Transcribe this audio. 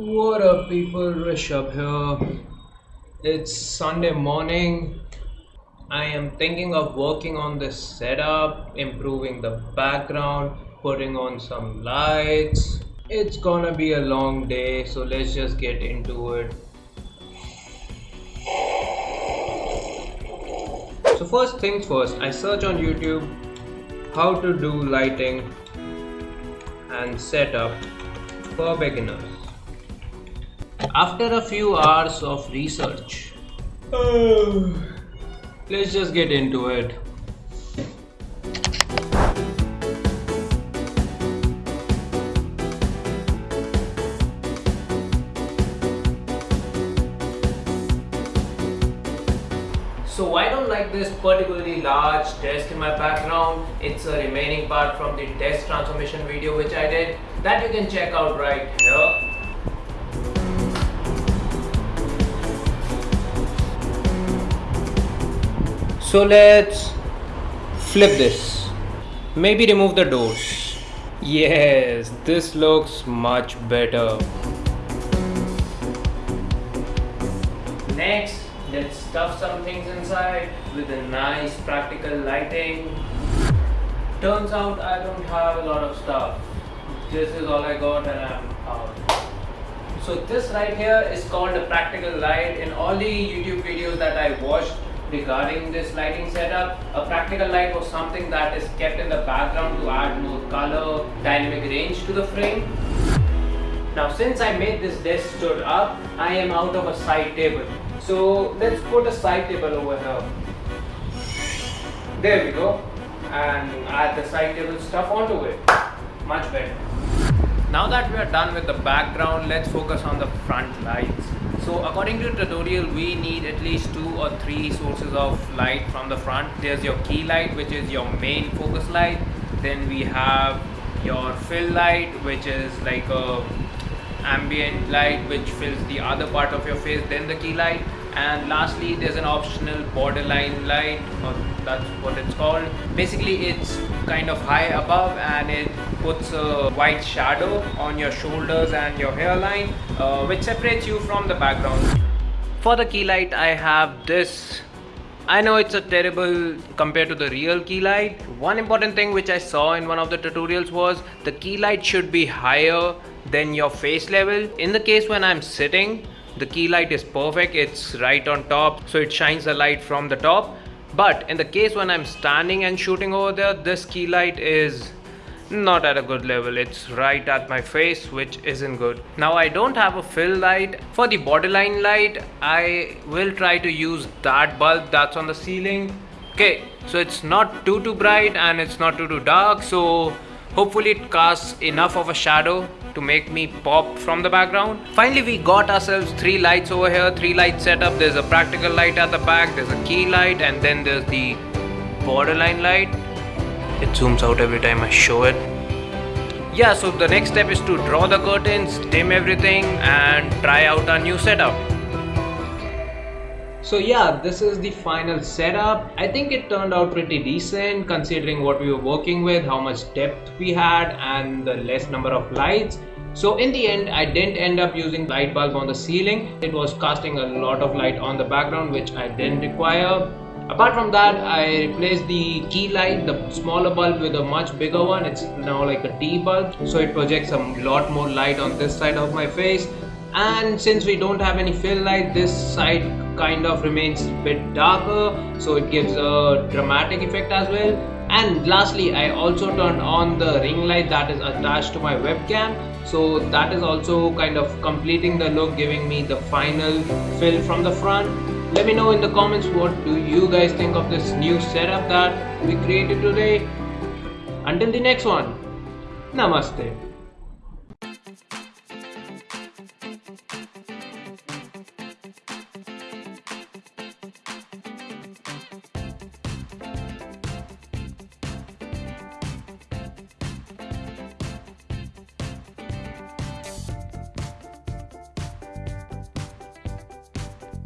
What up people, Rishabh here. It's Sunday morning. I am thinking of working on this setup, improving the background, putting on some lights. It's gonna be a long day, so let's just get into it. So first things first, I search on YouTube how to do lighting and setup for beginners. After a few hours of research, let's just get into it. So I don't like this particularly large desk in my background. It's a remaining part from the desk transformation video which I did that you can check out right here. So let's flip this. Maybe remove the doors. Yes, this looks much better. Next, let's stuff some things inside with a nice practical lighting. Turns out I don't have a lot of stuff. This is all I got and I'm out. So this right here is called a practical light. In all the YouTube videos that I watched regarding this lighting setup, a practical light was something that is kept in the background to add more color, dynamic range to the frame. Now since I made this desk stood up, I am out of a side table. So let's put a side table over here. There we go. And add the side table stuff onto it. Much better. Now that we are done with the background, let's focus on the front lights. So according to tutorial, we need at least two or three sources of light from the front. There's your key light, which is your main focus light. Then we have your fill light, which is like a ambient light which fills the other part of your face then the key light and lastly there's an optional borderline light or that's what it's called basically it's kind of high above and it puts a white shadow on your shoulders and your hairline uh, which separates you from the background for the key light i have this I know it's a terrible compared to the real key light. One important thing which I saw in one of the tutorials was the key light should be higher than your face level. In the case when I'm sitting, the key light is perfect. It's right on top. So it shines the light from the top. But in the case when I'm standing and shooting over there, this key light is not at a good level it's right at my face which isn't good now i don't have a fill light for the borderline light i will try to use that bulb that's on the ceiling okay so it's not too too bright and it's not too too dark so hopefully it casts enough of a shadow to make me pop from the background. Finally we got ourselves three lights over here three light setup. There's a practical light at the back there's a key light and then there's the borderline light. It zooms out every time I show it. Yeah so the next step is to draw the curtains dim everything and try out our new setup so yeah this is the final setup i think it turned out pretty decent considering what we were working with how much depth we had and the less number of lights so in the end i didn't end up using light bulb on the ceiling it was casting a lot of light on the background which i didn't require Apart from that, I replaced the key light, the smaller bulb with a much bigger one. It's now like a T bulb. So it projects a lot more light on this side of my face. And since we don't have any fill light, this side kind of remains a bit darker. So it gives a dramatic effect as well. And lastly, I also turned on the ring light that is attached to my webcam. So that is also kind of completing the look, giving me the final fill from the front let me know in the comments what do you guys think of this new setup that we created today until the next one namaste